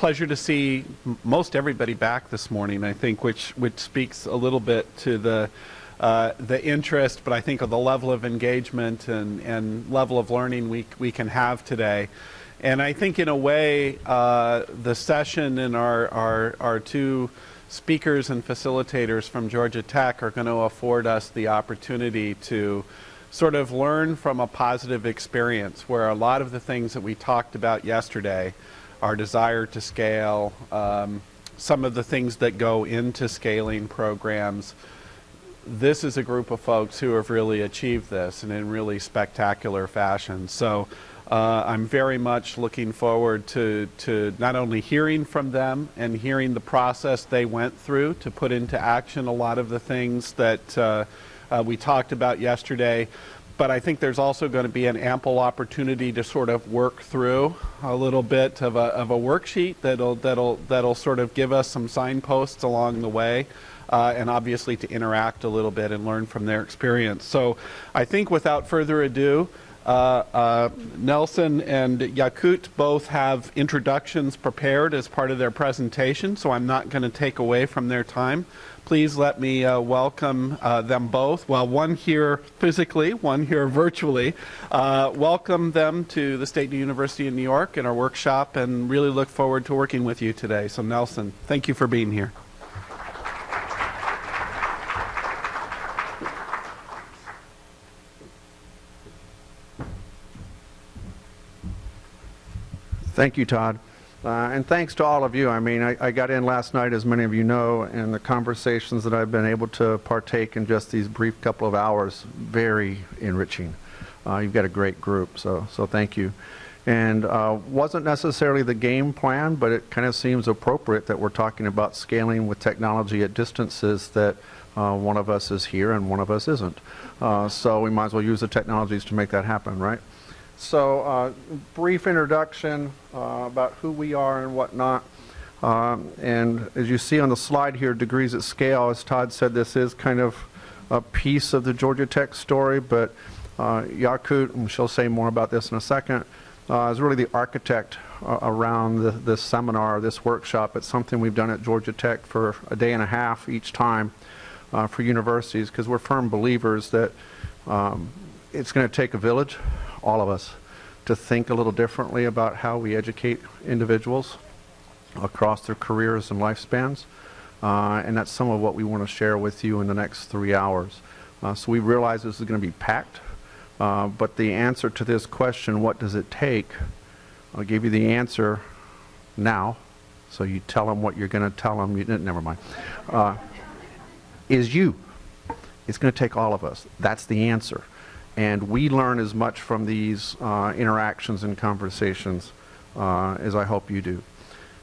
pleasure to see most everybody back this morning, I think, which, which speaks a little bit to the, uh, the interest, but I think of the level of engagement and, and level of learning we, we can have today. And I think in a way, uh, the session and our, our, our two speakers and facilitators from Georgia Tech are going to afford us the opportunity to sort of learn from a positive experience where a lot of the things that we talked about yesterday, our desire to scale, um, some of the things that go into scaling programs, this is a group of folks who have really achieved this and in really spectacular fashion. So uh, I'm very much looking forward to, to not only hearing from them and hearing the process they went through to put into action a lot of the things that uh, uh, we talked about yesterday, but I think there's also going to be an ample opportunity to sort of work through a little bit of a, of a worksheet that'll, that'll, that'll sort of give us some signposts along the way. Uh, and obviously to interact a little bit and learn from their experience. So I think without further ado, uh, uh, Nelson and Yakut both have introductions prepared as part of their presentation, so I'm not going to take away from their time. Please let me uh, welcome uh, them both. Well, one here physically, one here virtually. Uh, welcome them to the State University of New York and our workshop, and really look forward to working with you today. So, Nelson, thank you for being here. Thank you, Todd. Uh, and thanks to all of you. I mean, I, I, got in last night, as many of you know, and the conversations that I've been able to partake in just these brief couple of hours, very enriching. Uh, you've got a great group, so, so thank you. And uh, wasn't necessarily the game plan, but it kind of seems appropriate that we're talking about scaling with technology at distances that uh, one of us is here and one of us isn't. Uh, so we might as well use the technologies to make that happen, right? So, uh, brief introduction uh, about who we are and whatnot. Um, and as you see on the slide here, degrees at scale, as Todd said, this is kind of a piece of the Georgia Tech story, but uh, Yakut, and she'll say more about this in a second, uh, is really the architect uh, around the, this seminar, this workshop. It's something we've done at Georgia Tech for a day and a half each time uh, for universities because we're firm believers that um, it's going to take a village all of us, to think a little differently about how we educate individuals across their careers and lifespans. Uh, and that's some of what we want to share with you in the next three hours. Uh, so we realize this is going to be packed, uh, but the answer to this question, what does it take, I'll give you the answer now, so you tell them what you're going to tell them, you, never mind, uh, is you. It's going to take all of us. That's the answer. And we learn as much from these uh, interactions and conversations uh, as I hope you do.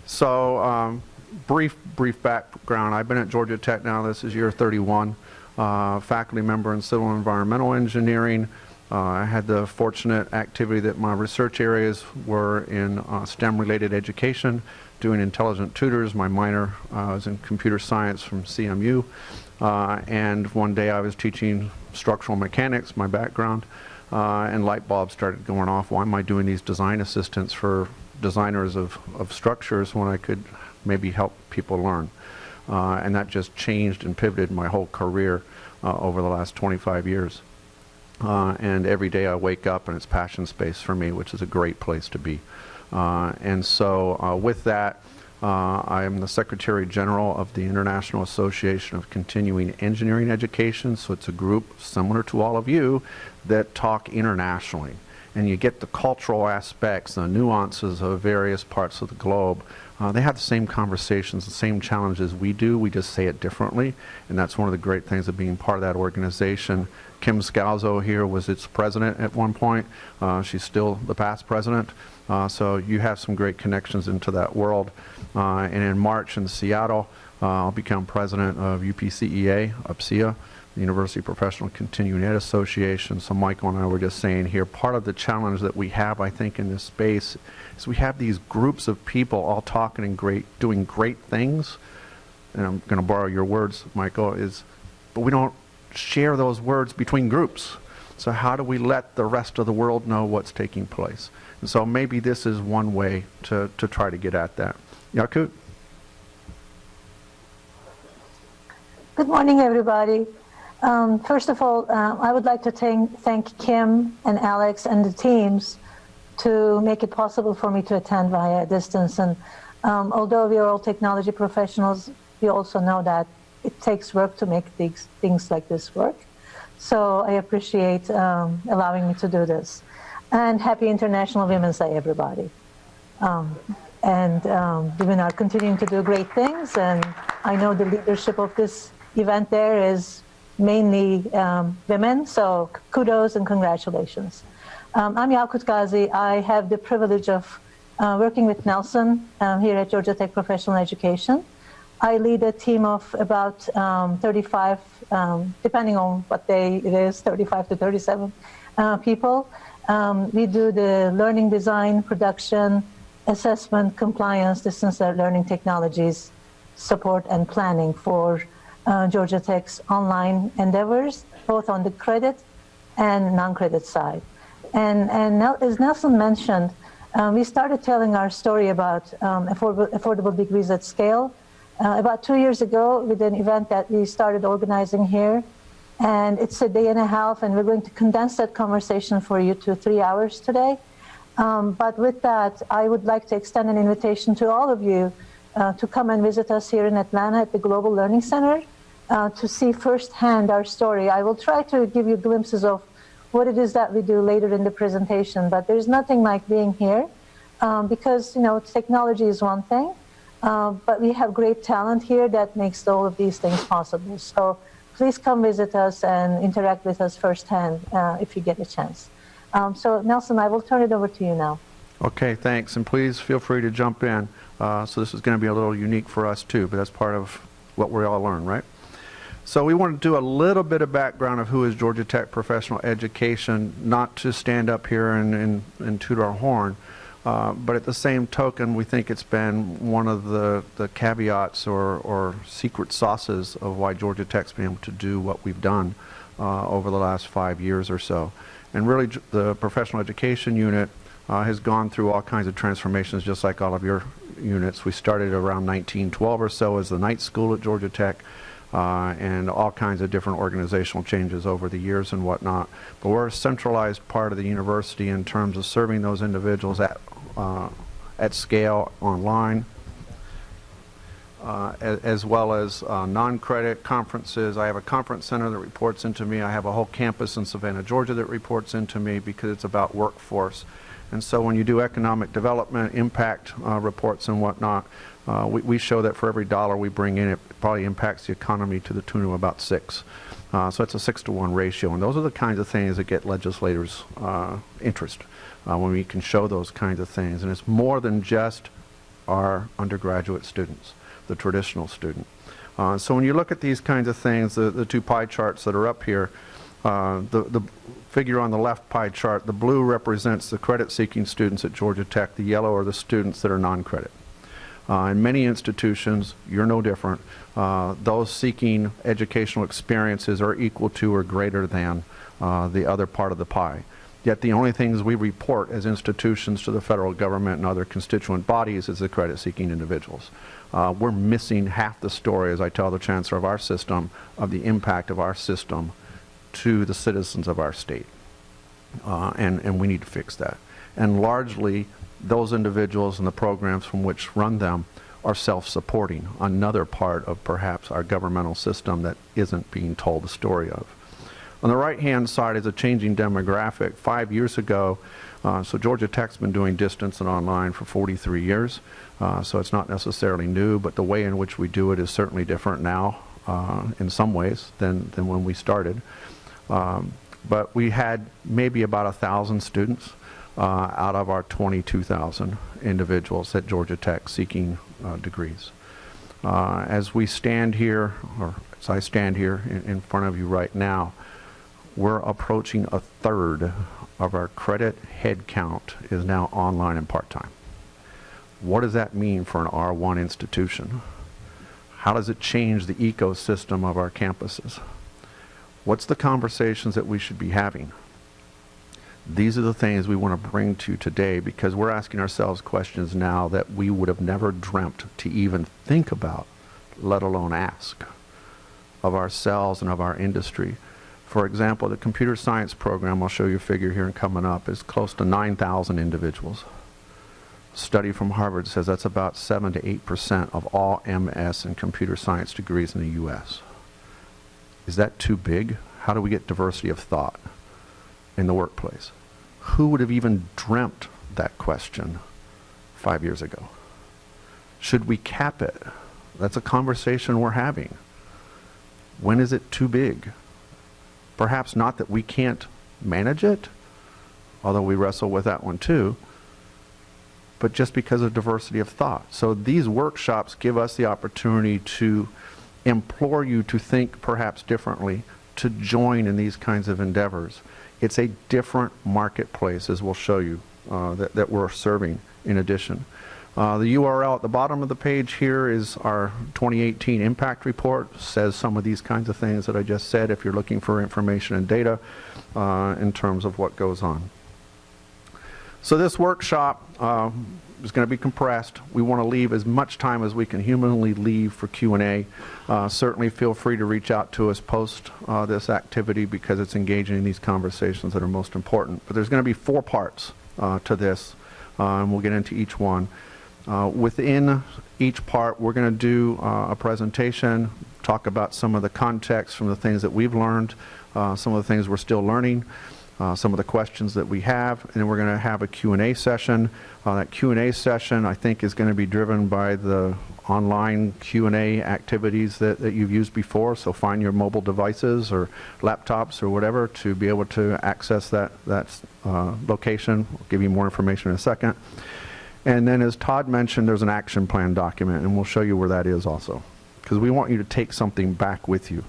So, um, brief, brief background. I've been at Georgia Tech now. This is year 31. Uh, faculty member in civil environmental engineering. Uh, I had the fortunate activity that my research areas were in uh, STEM-related education, doing intelligent tutors. My minor uh, was in computer science from CMU. Uh, and one day I was teaching structural mechanics, my background, uh, and light bulbs started going off. Why am I doing these design assistants for designers of, of structures when I could maybe help people learn? Uh, and that just changed and pivoted my whole career uh, over the last 25 years. Uh, and every day I wake up and it's passion space for me, which is a great place to be. Uh, and so with that, uh, I am the Secretary General of the International Association of Continuing Engineering Education, so it's a group similar to all of you that talk internationally. And you get the cultural aspects, the nuances of various parts of the globe. Uh, they have the same conversations, the same challenges we do, we just say it differently. And that's one of the great things of being part of that organization. Kim Scalzo here was its president at one point. Uh, she's still the past president. Uh, so you have some great connections into that world. Uh, and in March in Seattle, uh, I'll become president of UPCEA, UPCEA, the University Professional Continuing Ed Association. So Michael and I were just saying here, part of the challenge that we have, I think, in this space is we have these groups of people all talking and great, doing great things. And I'm going to borrow your words, Michael, is, but we don't share those words between groups. So how do we let the rest of the world know what's taking place? And so maybe this is one way to, to try to get at that. Yakut? Good morning, everybody. Um, first of all, uh, I would like to thank, thank Kim and Alex and the teams to make it possible for me to attend via distance. And um, although we are all technology professionals, we also know that it takes work to make things, things like this work. So I appreciate um, allowing me to do this. And happy International Women's Day, everybody. Um, and um, women are continuing to do great things, and I know the leadership of this event there is mainly um, women, so kudos and congratulations. Um, I'm Yakut Gazi. I have the privilege of uh, working with Nelson um, here at Georgia Tech Professional Education. I lead a team of about um, 35, um, depending on what day it is, 35 to 37 uh, people. Um, we do the learning design, production, assessment, compliance, distance learning technologies, support and planning for uh, Georgia Tech's online endeavors, both on the credit and non-credit side. And, and as Nelson mentioned, um, we started telling our story about um, affordable, affordable, degrees at scale uh, about two years ago with an event that we started organizing here. And it's a day and a half, and we're going to condense that conversation for you to three hours today. Um, but with that, I would like to extend an invitation to all of you uh, to come and visit us here in Atlanta at the Global Learning Center uh, to see firsthand our story. I will try to give you glimpses of what it is that we do later in the presentation, but there's nothing like being here um, because, you know, technology is one thing, uh, but we have great talent here that makes all of these things possible. So please come visit us and interact with us firsthand uh, if you get a chance. Um, so Nelson, I will turn it over to you now. Okay, thanks. And please feel free to jump in. Uh, so this is going to be a little unique for us too, but that's part of what we all learn, right? So we want to do a little bit of background of who is Georgia Tech Professional Education, not to stand up here and, and, and toot our horn, uh, but at the same token, we think it's been one of the, the caveats or, or secret sauces of why Georgia Tech's been able to do what we've done uh, over the last five years or so. And really, the professional education unit uh, has gone through all kinds of transformations, just like all of your units. We started around 1912 or so as the night school at Georgia Tech uh, and all kinds of different organizational changes over the years and whatnot. But we're a centralized part of the university in terms of serving those individuals at, uh, at scale online, uh, as, well as uh, non-credit conferences. I have a conference center that reports into me. I have a whole campus in Savannah, Georgia that reports into me because it's about workforce. And so when you do economic development, impact uh, reports and whatnot, uh, we, we, show that for every dollar we bring in, it probably impacts the economy to the tune of about six. Uh, so it's a six to one ratio. And those are the kinds of things that get legislators' uh, interest uh, when we can show those kinds of things. And it's more than just our undergraduate students, the traditional student. Uh, so when you look at these kinds of things, the, the two pie charts that are up here, uh, the, the figure on the left pie chart, the blue represents the credit-seeking students at Georgia Tech. The yellow are the students that are non-credit. Uh, in many institutions, you're no different. Uh, those seeking educational experiences are equal to or greater than uh, the other part of the pie. Yet the only things we report as institutions to the federal government and other constituent bodies is the credit-seeking individuals. Uh, we're missing half the story, as I tell the chancellor of our system, of the impact of our system to the citizens of our state. Uh, and, and we need to fix that. And largely, those individuals and the programs from which run them are self-supporting, another part of perhaps our governmental system that isn't being told the story of. On the right-hand side is a changing demographic. Five years ago, uh, so Georgia Tech's been doing distance and online for 43 years, uh, so it's not necessarily new, but the way in which we do it is certainly different now uh, in some ways than, than when we started. Um, but we had maybe about a thousand students uh, out of our 22,000 individuals at Georgia Tech seeking uh, degrees. Uh, as we stand here, or as I stand here in, in, front of you right now, we're approaching a third of our credit headcount is now online and part-time. What does that mean for an R1 institution? How does it change the ecosystem of our campuses? What's the conversations that we should be having? These are the things we want to bring to you today because we're asking ourselves questions now that we would have never dreamt to even think about, let alone ask, of ourselves and of our industry. For example, the computer science program, I'll show you a figure here and coming up, is close to 9,000 individuals. A Study from Harvard says that's about 7 to 8% of all MS and computer science degrees in the U.S. Is that too big? How do we get diversity of thought in the workplace? Who would have even dreamt that question five years ago? Should we cap it? That's a conversation we're having. When is it too big? Perhaps not that we can't manage it, although we wrestle with that one too, but just because of diversity of thought. So these workshops give us the opportunity to implore you to think perhaps differently, to join in these kinds of endeavors. It's a different marketplace, as we'll show you, uh, that, that we're serving in addition. Uh, the URL at the bottom of the page here is our 2018 impact report. Says some of these kinds of things that I just said if you're looking for information and data uh, in terms of what goes on. So this workshop uh, is going to be compressed. We want to leave as much time as we can humanly leave for Q&A. Uh, certainly feel free to reach out to us post uh, this activity because it's engaging in these conversations that are most important. But there's going to be four parts uh, to this, and we'll get into each one. Uh, within each part, we're going to do uh, a presentation, talk about some of the context from the things that we've learned, uh, some of the things we're still learning, uh, some of the questions that we have, and then we're going to have a Q&A session. Uh, that Q&A session, I think, is going to be driven by the online Q&A activities that, that you've used before. So find your mobile devices or laptops or whatever to be able to access that, that uh, location. I'll give you more information in a second. And then as Todd mentioned, there's an action plan document, and we'll show you where that is also. Because we want you to take something back with you.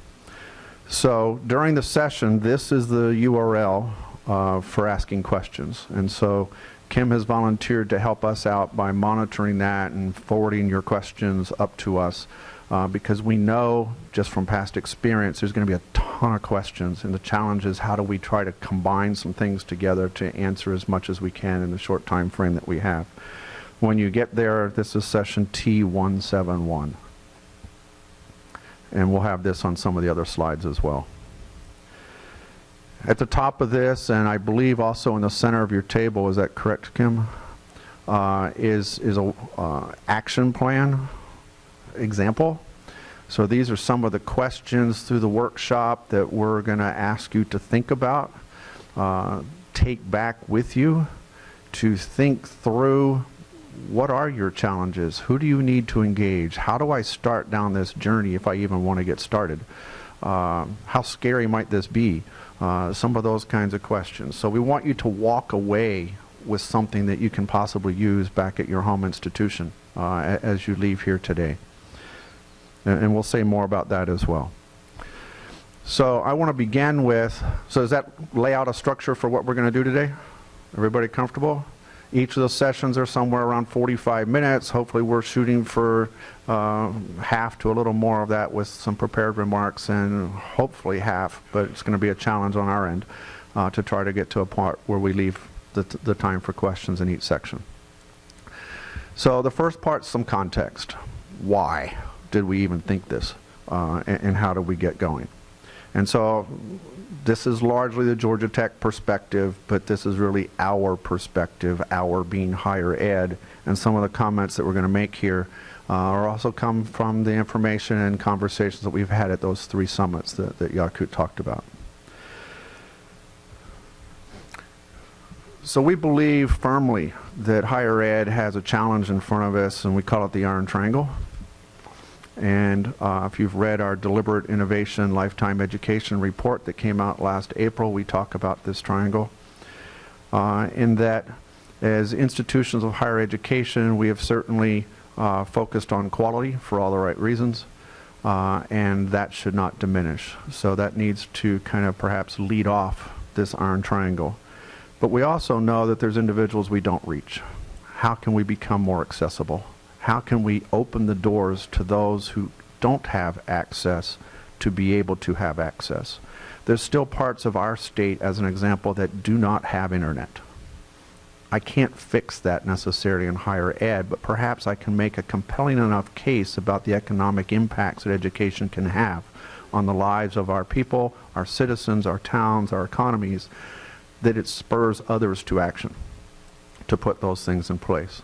So during the session, this is the URL uh, for asking questions. And so Kim has volunteered to help us out by monitoring that and forwarding your questions up to us. Uh, because we know just from past experience there's going to be a ton of questions and the challenge is how do we try to combine some things together to answer as much as we can in the short time frame that we have. When you get there, this is session T171. And we'll have this on some of the other slides as well. At the top of this, and I believe also in the center of your table, is that correct, Kim? Uh, is is a uh, action plan example. So these are some of the questions through the workshop that we're going to ask you to think about, uh, take back with you, to think through what are your challenges? Who do you need to engage? How do I start down this journey if I even want to get started? Uh, how scary might this be? Uh, some of those kinds of questions. So we want you to walk away with something that you can possibly use back at your home institution uh, as you leave here today. And, and we'll say more about that as well. So I want to begin with, so does that lay out a structure for what we're going to do today? Everybody comfortable? Each of those sessions are somewhere around 45 minutes. Hopefully we're shooting for uh, half to a little more of that with some prepared remarks and hopefully half, but it's going to be a challenge on our end uh, to try to get to a part where we leave the, the time for questions in each section. So the first part, some context. Why did we even think this? Uh, and, and how did we get going? And so this is largely the Georgia Tech perspective, but this is really our perspective, our being higher ed. And some of the comments that we're going to make here uh, are also come from the information and conversations that we've had at those three summits that, that Yakut talked about. So we believe firmly that higher ed has a challenge in front of us, and we call it the Iron Triangle. And uh, if you've read our Deliberate Innovation Lifetime Education report that came out last April, we talk about this triangle. Uh, in that, as institutions of higher education, we have certainly uh, focused on quality for all the right reasons, uh, and that should not diminish. So that needs to kind of perhaps lead off this iron triangle. But we also know that there's individuals we don't reach. How can we become more accessible? How can we open the doors to those who don't have access to be able to have access. There's still parts of our state, as an example, that do not have internet. I can't fix that necessarily in higher ed, but perhaps I can make a compelling enough case about the economic impacts that education can have on the lives of our people, our citizens, our towns, our economies, that it spurs others to action to put those things in place.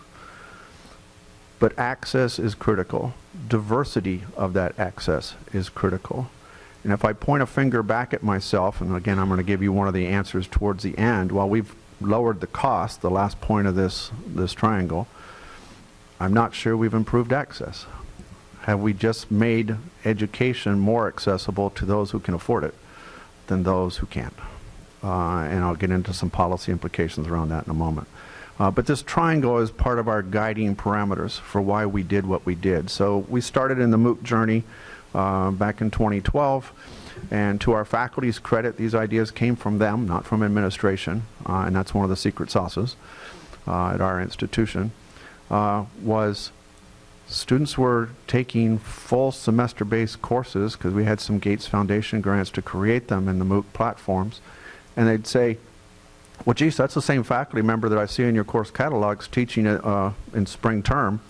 But access is critical. Diversity of that access is critical. And if I point a finger back at myself, and again, I'm going to give you one of the answers towards the end, while we've lowered the cost, the last point of this, this triangle, I'm not sure we've improved access. Have we just made education more accessible to those who can afford it than those who can't? Uh, and I'll get into some policy implications around that in a moment. Uh, but this triangle is part of our guiding parameters for why we did what we did. So we started in the MOOC journey uh, back in 2012. And to our faculty's credit, these ideas came from them, not from administration. Uh, and that's one of the secret sauces uh, at our institution, uh, was students were taking full semester-based courses because we had some Gates Foundation grants to create them in the MOOC platforms. And they'd say, well, geez, that's the same faculty member that I see in your course catalogs teaching it uh, in spring term.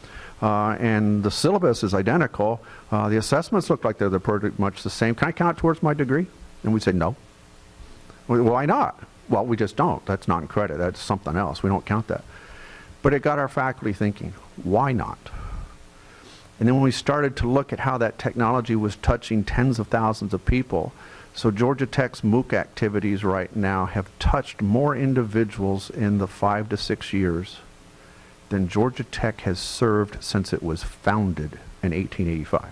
Uh, and the syllabus is identical. Uh, the assessments look like they're, they're pretty much the same. Can I count towards my degree? And we say no. Why not? Well, we just don't. That's not in credit. That's something else. We don't count that. But it got our faculty thinking, why not? And then when we started to look at how that technology was touching tens of thousands of people, so Georgia Tech's MOOC activities right now have touched more individuals in the five to six years than Georgia Tech has served since it was founded in 1885.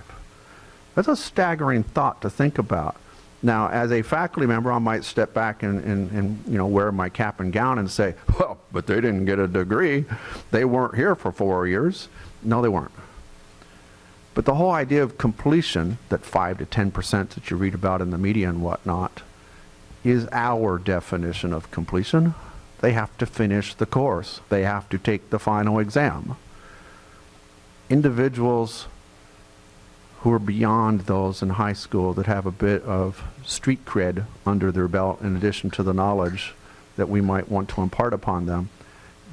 That's a staggering thought to think about. Now, as a faculty member, I might step back and, and, and, you know, wear my cap and gown and say, well, but they didn't get a degree. They weren't here for four years. No, they weren't. But the whole idea of completion, that 5 to 10% that you read about in the media and whatnot, is our definition of completion. They have to finish the course. They have to take the final exam. Individuals who are beyond those in high school that have a bit of street cred under their belt in addition to the knowledge that we might want to impart upon them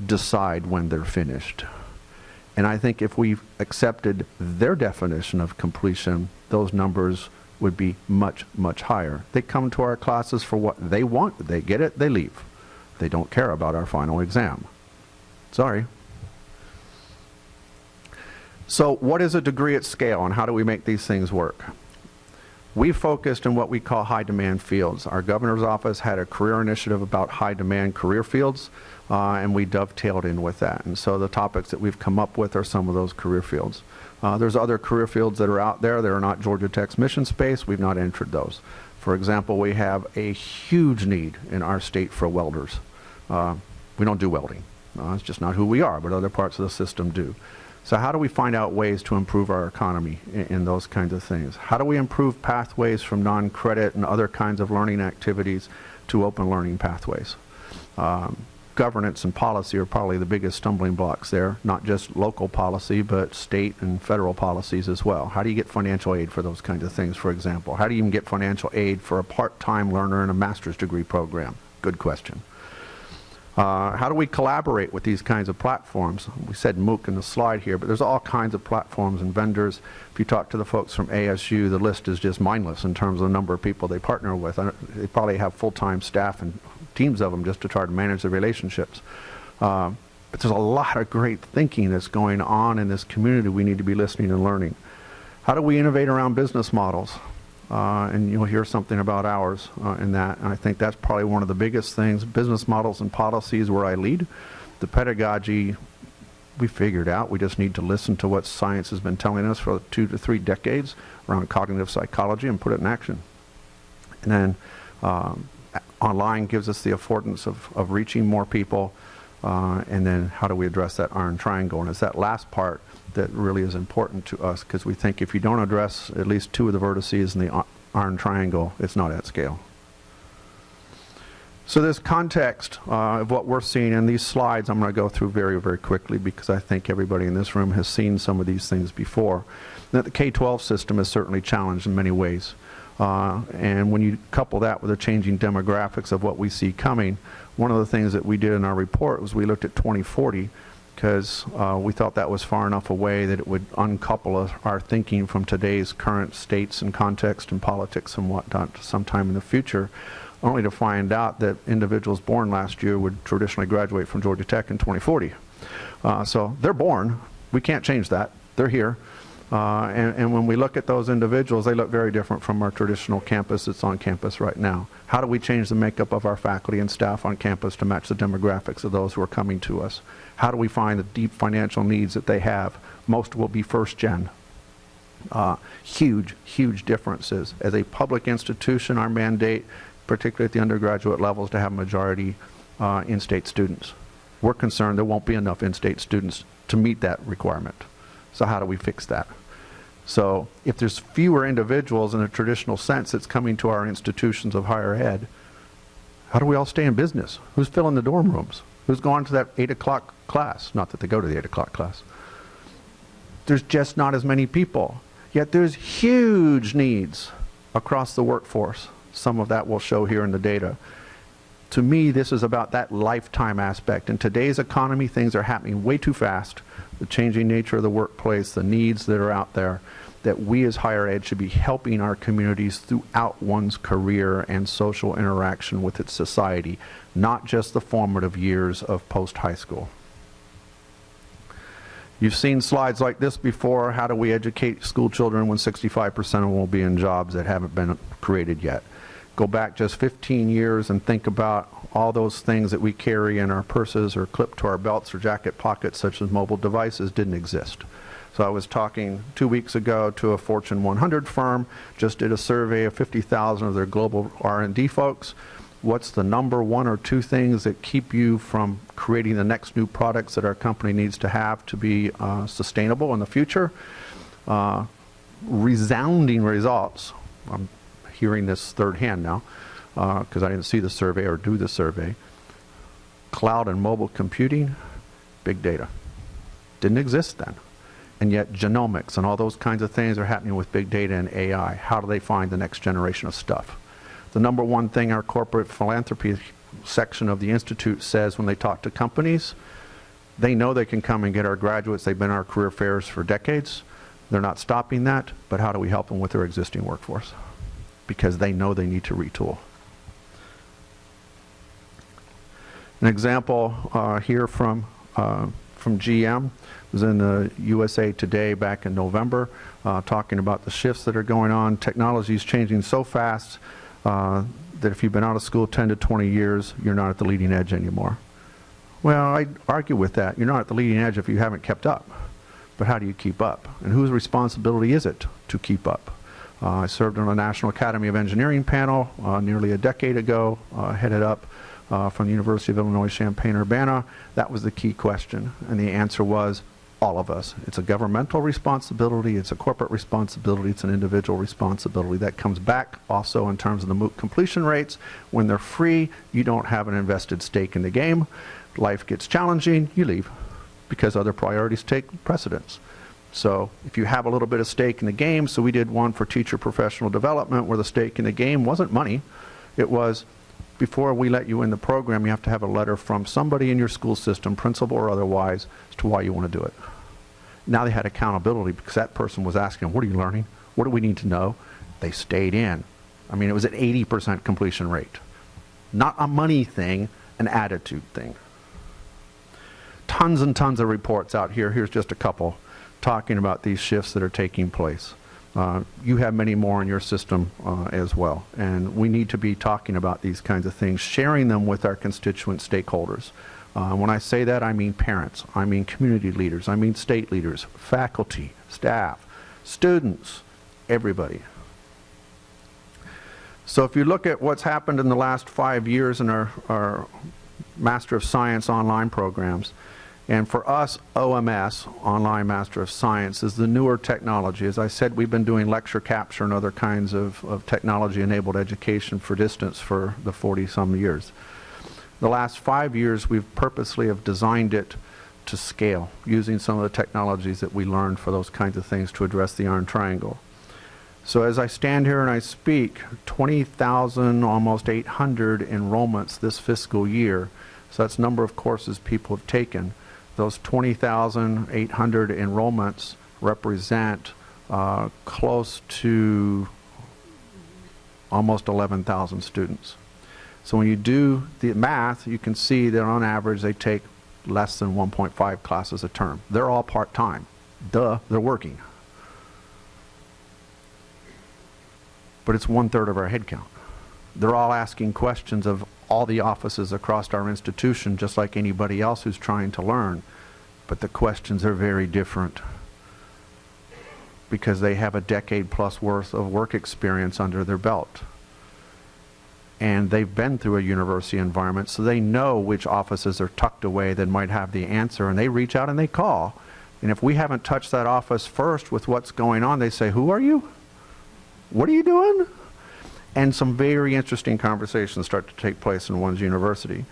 decide when they're finished. And I think if we accepted their definition of completion, those numbers would be much, much higher. They come to our classes for what they want. They get it, they leave. They don't care about our final exam. Sorry. So what is a degree at scale and how do we make these things work? We focused in what we call high demand fields. Our governor's office had a career initiative about high demand career fields uh, and we dovetailed in with that. And so the topics that we've come up with are some of those career fields. Uh, there's other career fields that are out there that are not Georgia Tech's mission space. We've not entered those. For example, we have a huge need in our state for welders. Uh, we don't do welding. Uh, it's just not who we are, but other parts of the system do. So how do we find out ways to improve our economy in, in those kinds of things? How do we improve pathways from non-credit and other kinds of learning activities to open learning pathways? Um, governance and policy are probably the biggest stumbling blocks there, not just local policy, but state and federal policies as well. How do you get financial aid for those kinds of things, for example? How do you even get financial aid for a part-time learner in a master's degree program? Good question. Uh, how do we collaborate with these kinds of platforms? We said MOOC in the slide here, but there's all kinds of platforms and vendors. If you talk to the folks from ASU, the list is just mindless in terms of the number of people they partner with. They probably have full-time staff and teams of them just to try to manage the relationships. Uh, but there's a lot of great thinking that's going on in this community we need to be listening and learning. How do we innovate around business models? Uh, and you'll hear something about ours uh, in that. And I think that's probably one of the biggest things. Business models and policies where I lead. The pedagogy we figured out. We just need to listen to what science has been telling us for two to three decades around cognitive psychology and put it in action. And then um, online gives us the affordance of, of reaching more people. Uh, and then how do we address that iron triangle? And it's that last part that really is important to us because we think if you don't address at least two of the vertices in the iron triangle, it's not at scale. So this context uh, of what we're seeing in these slides, I'm going to go through very, very quickly because I think everybody in this room has seen some of these things before. That the K-12 system is certainly challenged in many ways. Uh, and when you couple that with the changing demographics of what we see coming, one of the things that we did in our report was we looked at 2040 because uh, we thought that was far enough away that it would uncouple our thinking from today's current states and context and politics and whatnot to sometime in the future, only to find out that individuals born last year would traditionally graduate from Georgia Tech in 2040. Uh, so they're born. We can't change that. They're here. Uh, and, and when we look at those individuals, they look very different from our traditional campus that's on campus right now. How do we change the makeup of our faculty and staff on campus to match the demographics of those who are coming to us? How do we find the deep financial needs that they have? Most will be first gen. Uh, huge, huge differences. As a public institution, our mandate, particularly at the undergraduate level, is to have a majority uh, in-state students. We're concerned there won't be enough in-state students to meet that requirement. So how do we fix that? So if there's fewer individuals in a traditional sense that's coming to our institutions of higher ed, how do we all stay in business? Who's filling the dorm rooms? Who's going to that 8 o'clock class? Not that they go to the 8 o'clock class. There's just not as many people. Yet there's huge needs across the workforce. Some of that will show here in the data. To me, this is about that lifetime aspect. In today's economy, things are happening way too fast. The changing nature of the workplace, the needs that are out there, that we as higher ed should be helping our communities throughout one's career and social interaction with its society, not just the formative years of post-high school. You've seen slides like this before. How do we educate school children when 65% of them will be in jobs that haven't been created yet? Go back just 15 years and think about all those things that we carry in our purses or clip to our belts or jacket pockets, such as mobile devices, didn't exist. So I was talking two weeks ago to a Fortune 100 firm, just did a survey of 50,000 of their global R&D folks. What's the number one or two things that keep you from creating the next new products that our company needs to have to be uh, sustainable in the future? Uh, resounding results. I'm hearing this third hand now uh, because I didn't see the survey or do the survey. Cloud and mobile computing, big data. Didn't exist then. And yet genomics and all those kinds of things are happening with big data and AI. How do they find the next generation of stuff? The number one thing our corporate philanthropy section of the Institute says when they talk to companies, they know they can come and get our graduates. They've been our career fairs for decades. They're not stopping that, but how do we help them with their existing workforce? Because they know they need to retool. An example uh, here from, uh, from GM was in the USA Today back in November, uh, talking about the shifts that are going on. Technology is changing so fast uh, that if you've been out of school 10 to 20 years, you're not at the leading edge anymore. Well, I argue with that. You're not at the leading edge if you haven't kept up. But how do you keep up? And whose responsibility is it to keep up? Uh, I served on a National Academy of Engineering panel uh, nearly a decade ago, uh, headed up from the University of Illinois Champaign-Urbana. That was the key question, and the answer was all of us. It's a governmental responsibility, it's a corporate responsibility, it's an individual responsibility. That comes back also in terms of the MOOC completion rates. When they're free, you don't have an invested stake in the game. Life gets challenging, you leave because other priorities take precedence. So if you have a little bit of stake in the game, so we did one for teacher professional development where the stake in the game wasn't money. It was before we let you in the program, you have to have a letter from somebody in your school system, principal or otherwise, as to why you want to do it. Now they had accountability because that person was asking, what are you learning? What do we need to know? They stayed in. I mean, it was an 80% completion rate. Not a money thing, an attitude thing. Tons and tons of reports out here. Here's just a couple talking about these shifts that are taking place. Uh, you have many more in your system uh, as well. And we need to be talking about these kinds of things, sharing them with our constituent stakeholders. Uh, when I say that, I mean parents, I mean community leaders, I mean state leaders, faculty, staff, students, everybody. So if you look at what's happened in the last five years in our, our Master of Science online programs, and for us, OMS, Online Master of Science, is the newer technology. As I said, we've been doing lecture capture and other kinds of, of technology-enabled education for distance for the 40-some years. The last five years, we've purposely have designed it to scale, using some of the technologies that we learned for those kinds of things to address the Iron Triangle. So as I stand here and I speak, 20,000, almost 800 enrollments this fiscal year. So that's number of courses people have taken. Those 20,800 enrollments represent uh, close to almost 11,000 students. So when you do the math, you can see that on average they take less than 1.5 classes a term. They're all part-time. Duh, they're working. But it's one-third of our headcount. They're all asking questions of all the offices across our institution, just like anybody else who's trying to learn. But the questions are very different because they have a decade plus worth of work experience under their belt. And they've been through a university environment, so they know which offices are tucked away that might have the answer, and they reach out and they call. And if we haven't touched that office first with what's going on, they say, Who are you? What are you doing? And some very interesting conversations start to take place in one's university.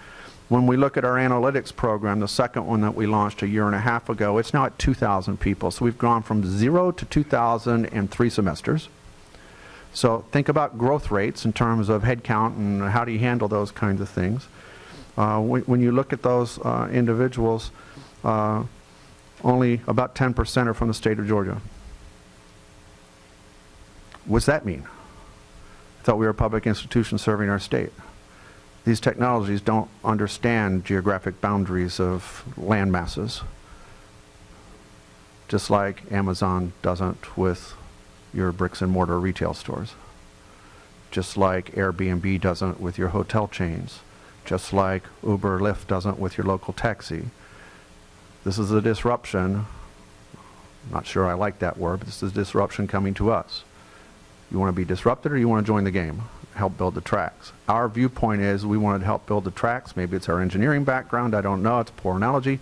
When we look at our analytics program, the second one that we launched a year and a half ago, it's now at 2,000 people. So we've gone from zero to 2,000 in three semesters. So think about growth rates in terms of headcount and how do you handle those kinds of things. Uh, when, when, you look at those uh, individuals, uh, only about 10% are from the state of Georgia. What's that mean? Thought we were a public institution serving our state. These technologies don't understand geographic boundaries of land masses, just like Amazon doesn't with your bricks and mortar retail stores, just like Airbnb doesn't with your hotel chains, just like Uber Lyft doesn't with your local taxi. This is a disruption. Not sure I like that word, but this is a disruption coming to us. You want to be disrupted or you want to join the game? Help build the tracks. Our viewpoint is we want to help build the tracks. Maybe it's our engineering background. I don't know. It's a poor analogy.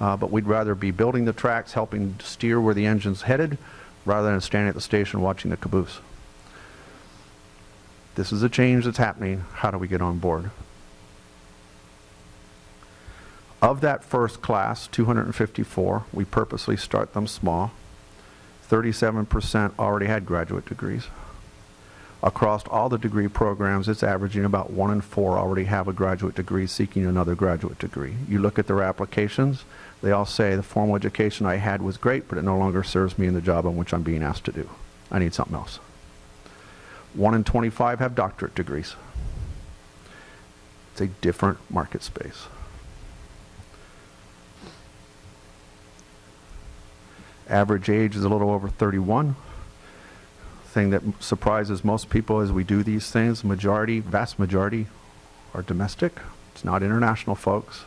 Uh, but we'd rather be building the tracks, helping steer where the engine's headed, rather than standing at the station watching the caboose. This is a change that's happening. How do we get on board? Of that first class, 254, we purposely start them small. 37% already had graduate degrees. Across all the degree programs, it's averaging about one in four already have a graduate degree seeking another graduate degree. You look at their applications, they all say the formal education I had was great, but it no longer serves me in the job on which I'm being asked to do. I need something else. One in 25 have doctorate degrees. It's a different market space. Average age is a little over 31 thing that surprises most people as we do these things, majority, vast majority, are domestic. It's not international folks.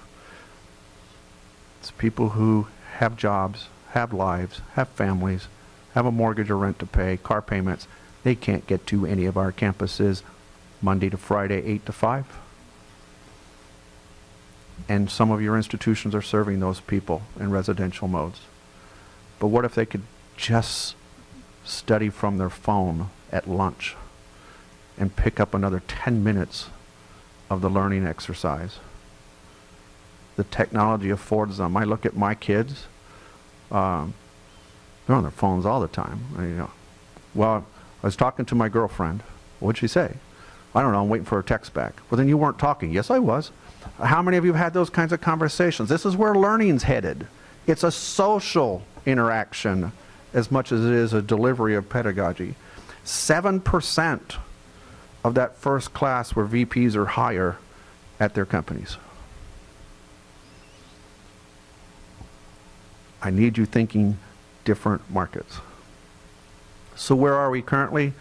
It's people who have jobs, have lives, have families, have a mortgage or rent to pay, car payments. They can't get to any of our campuses Monday to Friday, 8 to 5. And some of your institutions are serving those people in residential modes. But what if they could just study from their phone at lunch and pick up another 10 minutes of the learning exercise. The technology affords them. I look at my kids, um, they're on their phones all the time. I, you know, well, I was talking to my girlfriend. What'd she say? I don't know, I'm waiting for her text back. Well, then you weren't talking. Yes, I was. How many of you have had those kinds of conversations? This is where learning's headed. It's a social interaction as much as it is a delivery of pedagogy. 7% of that first class were VPs or higher at their companies. I need you thinking different markets. So where are we currently?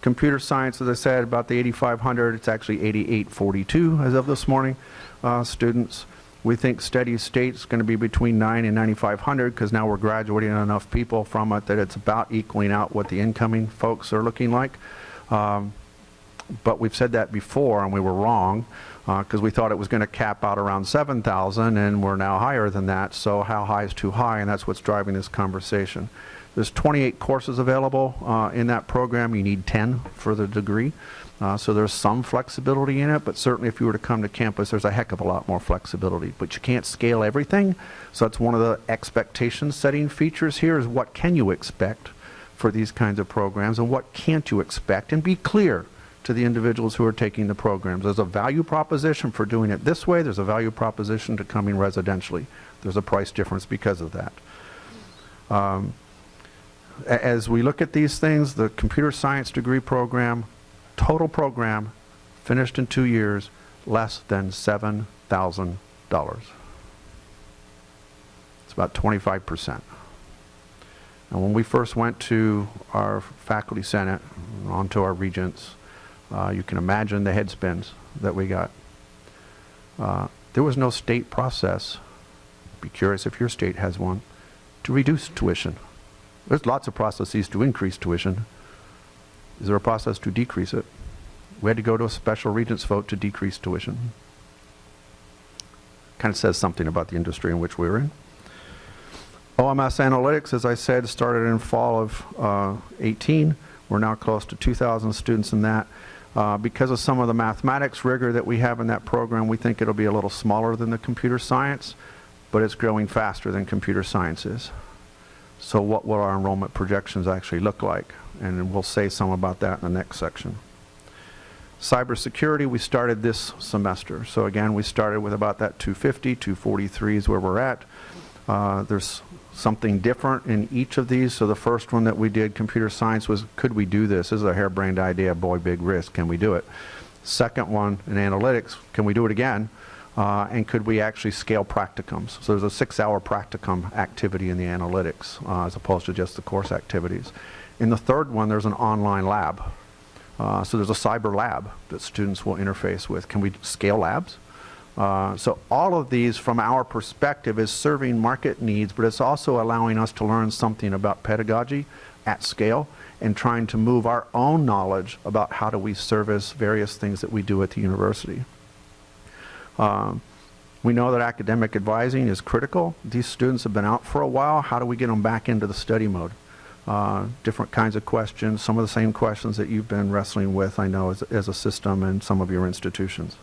Computer science, as I said, about the 8,500. It's actually 8,842 as of this morning, uh, students. We think steady state is going to be between 9 and 9,500 because now we're graduating enough people from it that it's about equaling out what the incoming folks are looking like. Um, but we've said that before and we were wrong because uh, we thought it was going to cap out around 7,000 and we're now higher than that. So how high is too high? And that's what's driving this conversation. There's 28 courses available uh, in that program. You need 10 for the degree. Uh, so there's some flexibility in it, but certainly if you were to come to campus, there's a heck of a lot more flexibility. But you can't scale everything. So that's one of the expectation setting features here is what can you expect for these kinds of programs and what can't you expect and be clear to the individuals who are taking the programs. There's a value proposition for doing it this way. There's a value proposition to coming residentially. There's a price difference because of that. Um, as we look at these things, the computer science degree program, total program, finished in two years, less than $7,000. It's about 25%. And when we first went to our faculty senate, onto our regents, uh, you can imagine the head spins that we got. Uh, there was no state process. Be curious if your state has one to reduce tuition. There's lots of processes to increase tuition. Is there a process to decrease it? We had to go to a special regents vote to decrease tuition. Kind of says something about the industry in which we were in. OMS Analytics, as I said, started in fall of uh, 18. We're now close to 2,000 students in that. Uh, because of some of the mathematics rigor that we have in that program, we think it'll be a little smaller than the computer science, but it's growing faster than computer science is. So what will our enrollment projections actually look like? And we'll say some about that in the next section. Cybersecurity, we started this semester. So again, we started with about that 250, 243 is where we're at. Uh, there's something different in each of these. So the first one that we did, computer science, was could we do this? This is a harebrained idea, boy, big risk. Can we do it? Second one in analytics, can we do it again? Uh, and could we actually scale practicums? So there's a six-hour practicum activity in the analytics uh, as opposed to just the course activities. In the third one, there's an online lab. Uh, so there's a cyber lab that students will interface with. Can we scale labs? Uh, so all of these, from our perspective, is serving market needs, but it's also allowing us to learn something about pedagogy at scale and trying to move our own knowledge about how do we service various things that we do at the university. Um, we know that academic advising is critical. These students have been out for a while. How do we get them back into the study mode? Uh, different kinds of questions, some of the same questions that you've been wrestling with, I know, as, as a system and some of your institutions.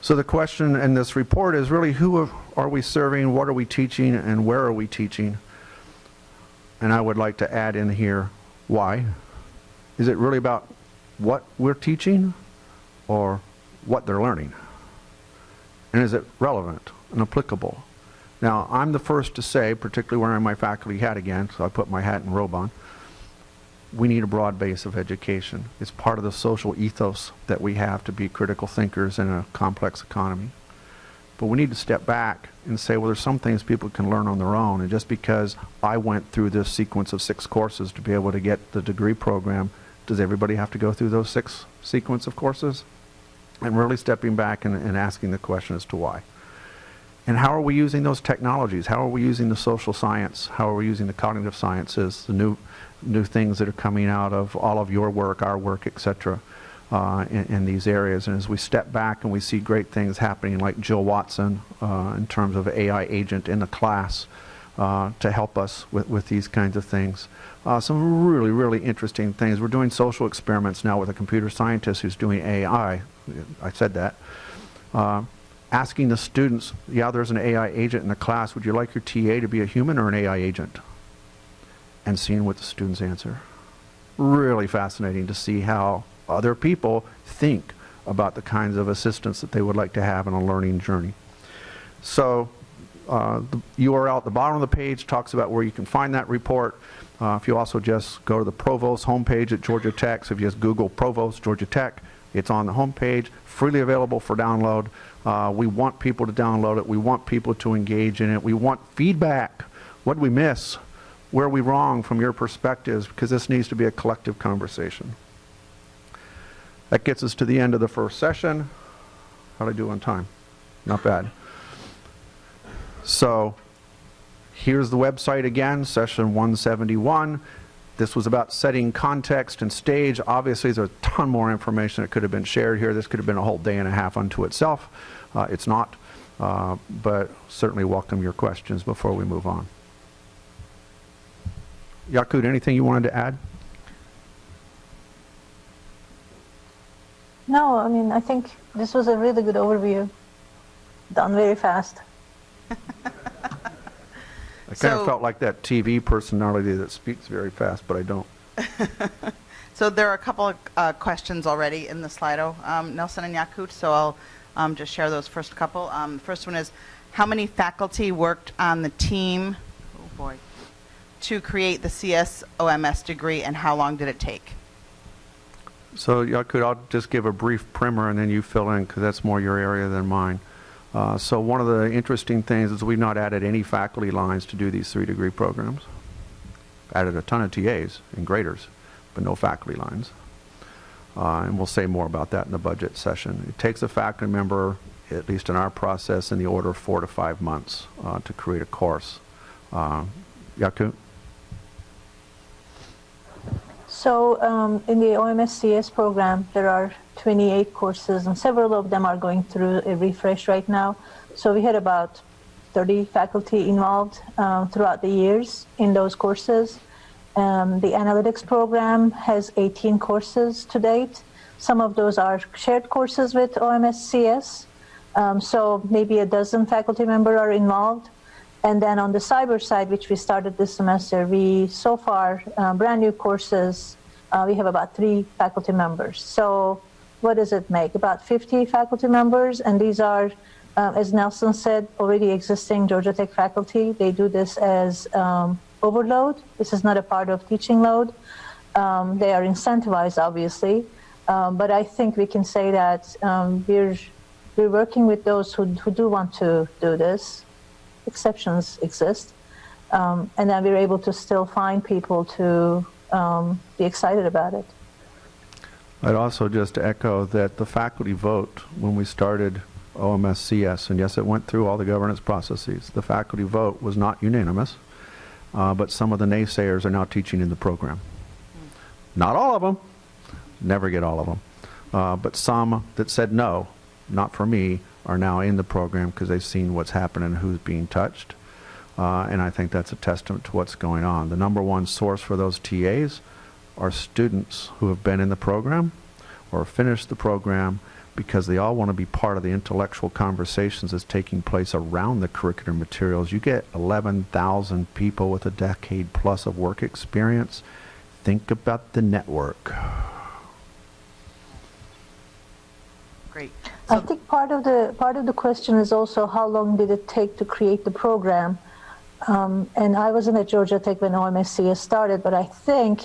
So the question in this report is really who are we serving, what are we teaching, and where are we teaching? And I would like to add in here, why? Is it really about what we're teaching or what they're learning? And is it relevant and applicable? Now, I'm the first to say, particularly wearing my faculty hat again, so I put my hat and robe on, we need a broad base of education. It's part of the social ethos that we have to be critical thinkers in a complex economy. But we need to step back and say, well, there's some things people can learn on their own. And just because I went through this sequence of six courses to be able to get the degree program, does everybody have to go through those six sequence of courses? And really stepping back and, and asking the question as to why. And how are we using those technologies? How are we using the social science? How are we using the cognitive sciences, the new, new things that are coming out of all of your work, our work, et cetera, uh, in, in, these areas? And as we step back and we see great things happening, like Jill Watson uh, in terms of AI agent in the class uh, to help us with, with these kinds of things. Uh, some really, really interesting things. We're doing social experiments now with a computer scientist who's doing AI. I said that. Uh, asking the students, yeah, there's an AI agent in the class, would you like your TA to be a human or an AI agent? And seeing what the students answer. Really fascinating to see how other people think about the kinds of assistance that they would like to have in a learning journey. So uh, the URL at the bottom of the page talks about where you can find that report. Uh, if you also just go to the Provost homepage at Georgia Tech, so if you just Google Provost Georgia Tech, it's on the homepage, freely available for download. Uh, we want people to download it. We want people to engage in it. We want feedback. What did we miss? Where are we wrong from your perspectives? Because this needs to be a collective conversation. That gets us to the end of the first session. How did I do on time? Not bad. So here's the website again, session 171. This was about setting context and stage. Obviously, there's a ton more information that could have been shared here. This could have been a whole day and a half unto itself. Uh, it's not, uh, but certainly welcome your questions before we move on. Yakut, anything you wanted to add? No, I mean, I think this was a really good overview. Done very fast. I kind So- of felt like that TV personality that speaks very fast, but I don't. So there are a couple of uh, questions already in the Slido, um, Nelson and Yakut, so I'll um, just share those first couple. Um, First one is, how many faculty worked on the team, oh boy, to create the CSOMS degree, and how long did it take? So I could, I'll just give a brief primer and then you fill in because that's more your area than mine. Uh, so one of the interesting things is we've not added any faculty lines to do these three degree programs. Added a ton of TAs and graders, but no faculty lines. Uh, and we'll say more about that in the budget session. It takes a faculty member, at least in our process, in the order of four to five months uh, to create a course. Uh? So um, in the OMSCS program, there are 28 courses, and several of them are going through a refresh right now. So we had about 30 faculty involved um, throughout the years in those courses. Um, the analytics program has 18 courses to date. Some of those are shared courses with OMSCS. Um, so maybe a dozen faculty members are involved. And then on the cyber side, which we started this semester, we so far uh, brand new courses. Uh, we have about three faculty members. So what does it make? About 50 faculty members, and these are, uh, as Nelson said, already existing Georgia Tech faculty. They do this as um, overload. This is not a part of teaching load. Um, they are incentivized, obviously, um, but I think we can say that um, we're we're working with those who, who do want to do this exceptions exist. Um, and then we're able to still find people to um, be excited about it. I'd also just echo that the faculty vote when we started OMSCS, and yes, it went through all the governance processes, the faculty vote was not unanimous, uh, but some of the naysayers are now teaching in the program. Not all of them, never get all of them, uh, but some that said no, not for me, are now in the program because they've seen what's happening and who's being touched. Uh, and I think that's a testament to what's going on. The number one source for those TAs are students who have been in the program or finished the program because they all want to be part of the intellectual conversations that's taking place around the curricular materials. You get 11,000 people with a decade plus of work experience. Think about the network. Great. I think part of the part of the question is also how long did it take to create the program? Um, and I wasn't at Georgia Tech when OMSCS started, but I think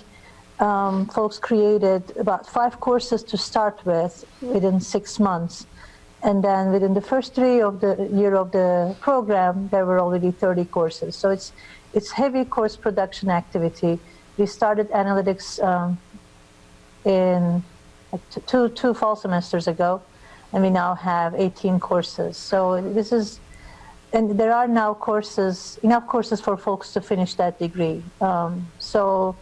um, folks created about five courses to start with within six months. And then within the first three of the year of the program, there were already 30 courses. So it's, it's heavy course production activity. We started analytics um, in two, two fall semesters ago, and we now have 18 courses. So this is, and there are now courses, enough courses for folks to finish that degree. Um, so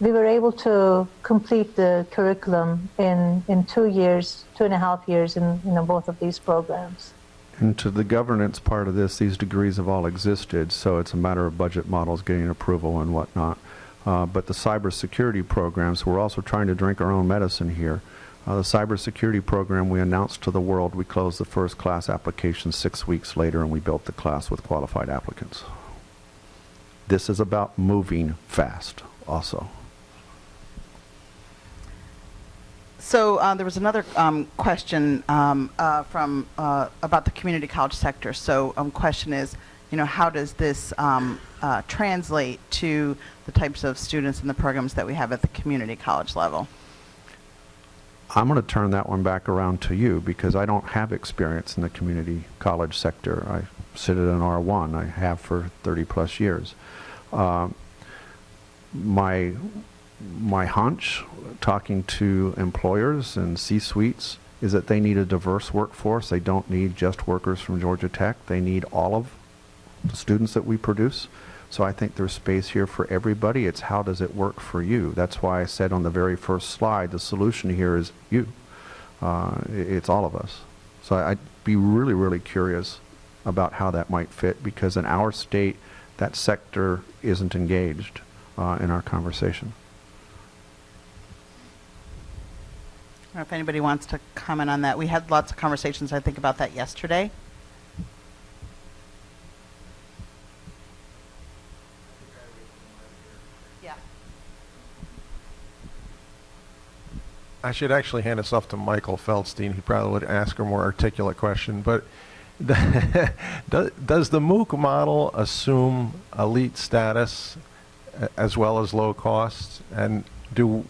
we were able to complete the curriculum in, in two years, two and a half years in, both of these programs. And to the governance part of this, these degrees have all existed, so it's a matter of budget models getting approval and whatnot. Uh, but the cybersecurity programs, we're also trying to drink our own medicine here. Uh, the cybersecurity program we announced to the world, we closed the first class application six weeks later, and we built the class with qualified applicants. This is about moving fast, also. So uh, there was another um, question um, uh, from uh, about the community college sector. So um, question is, you know, how does this um, uh, translate to the types of students and the programs that we have at the community college level? I'm going to turn that one back around to you because I don't have experience in the community college sector. I sit at an R1. I have for 30 plus years. Uh, my my hunch, talking to employers and C-suites, is that they need a diverse workforce. They don't need just workers from Georgia Tech. They need all of the students that we produce. So I think there's space here for everybody. It's how does it work for you? That's why I said on the very first slide, the solution here is you. Uh, it's all of us. So I'd be really, really curious about how that might fit because in our state, that sector isn't engaged uh, in our conversation. If anybody wants to comment on that. We had lots of conversations, I think, about that yesterday. Yeah. I should actually hand this off to Michael Feldstein. He probably would ask a more articulate question, but the does, the MOOC model assume elite status as well as low costs? And do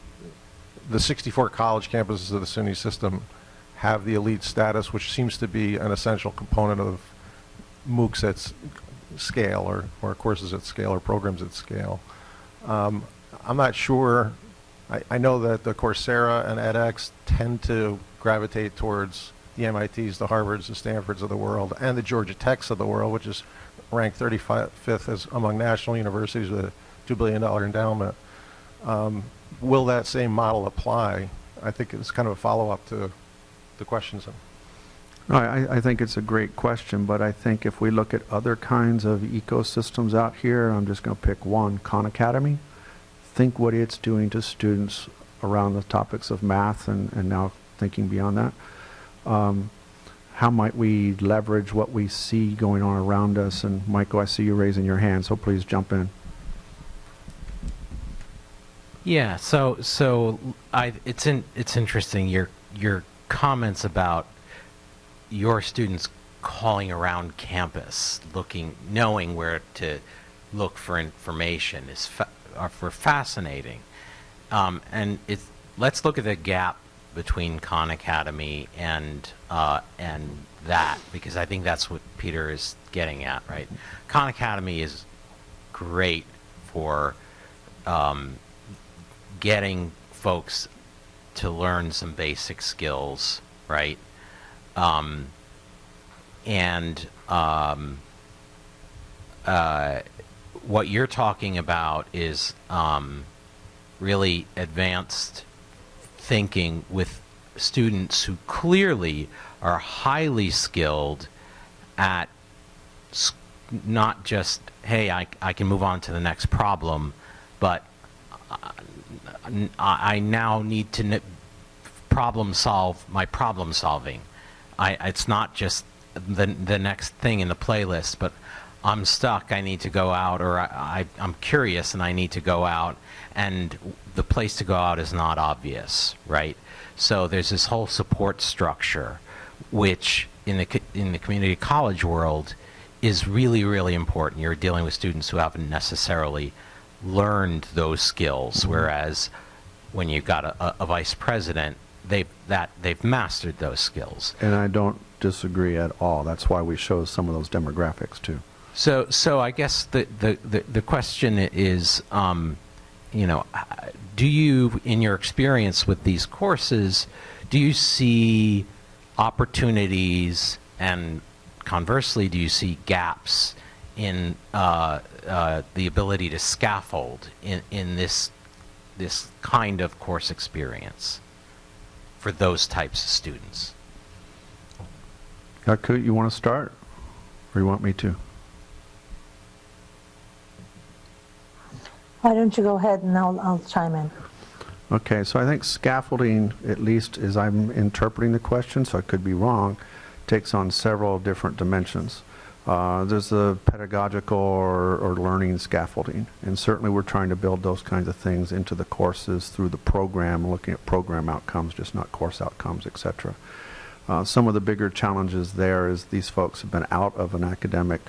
the 64 college campuses of the SUNY system have the elite status, which seems to be an essential component of MOOCs at scale or, or courses at scale or programs at scale? Um, I'm not sure. I, I know that the Coursera and edX tend to gravitate towards the MITs, the Harvards, the Stanfords of the world, and the Georgia Techs of the world, which is ranked 35th as among national universities with a $2 billion endowment. Um, will that same model apply? I think it's kind of a follow-up to the questions. No, I, I think it's a great question, but I think if we look at other kinds of ecosystems out here, I'm just going to pick one, Khan Academy. Think what it's doing to students around the topics of math and, and now thinking beyond that. Um, how might we leverage what we see going on around us? And Michael, I see you raising your hand, so please jump in. Yeah, so so I it's in it's interesting your your comments about your students calling around campus looking knowing where to look for information is fa- are for fascinating. Um, and let's look at the gap between Khan Academy and uh, and that because I think that's what Peter is getting at, right? Khan Academy is great for um, getting folks to learn some basic skills, right? Um, and um, uh, what you're talking about is um, really advanced thinking with students who clearly are highly skilled at not just, hey, I, I can move on to the next problem, but n- I I now need to problem solve my problem solving. I, it's not just the, the next thing in the playlist, but I'm stuck. I need to go out, or I, I, I'm curious and I need to go out, and the place to go out is not obvious, right? So there's this whole support structure, which in the in the community college world is really really important. You're dealing with students who haven't necessarily learned those skills, whereas when you've got a, a vice president, they that they've mastered those skills. And I don't disagree at all. That's why we show some of those demographics too. So, so I guess the the, the, the question is, um, you know, do you, in your experience with these courses, do you see opportunities, and conversely, do you see gaps in uh, uh, the ability to scaffold in, in this this kind of course experience for those types of students? Yakut, you want to start? Or you want me to? Why don't you go ahead and I'll, I'll chime in. Okay, so I think scaffolding, at least as I'm interpreting the question, so I could be wrong, takes on several different dimensions. Uh, there's the pedagogical or, or learning scaffolding, and certainly we're trying to build those kinds of things into the courses through the program, looking at program outcomes, just not course outcomes, etc. Uh, some of the bigger challenges there is these folks have been out of an academic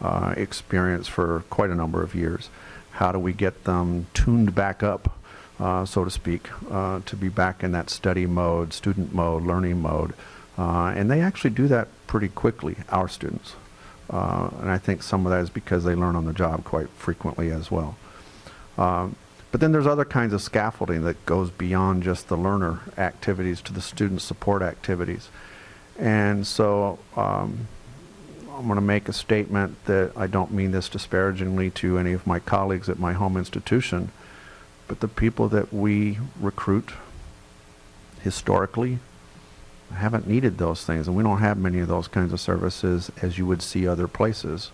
uh, experience for quite a number of years. How do we get them tuned back up, uh, so to speak, uh, to be back in that study mode, student mode, learning mode? And they actually do that pretty quickly, our students. Uh, and I think some of that is because they learn on the job quite frequently as well. Um, but then there's other kinds of scaffolding that goes beyond just the learner activities to the student support activities. And so um, I'm going to make a statement that I don't mean this disparagingly to any of my colleagues at my home institution, but the people that we recruit historically haven't needed those things, and we don't have many of those kinds of services as you would see other places.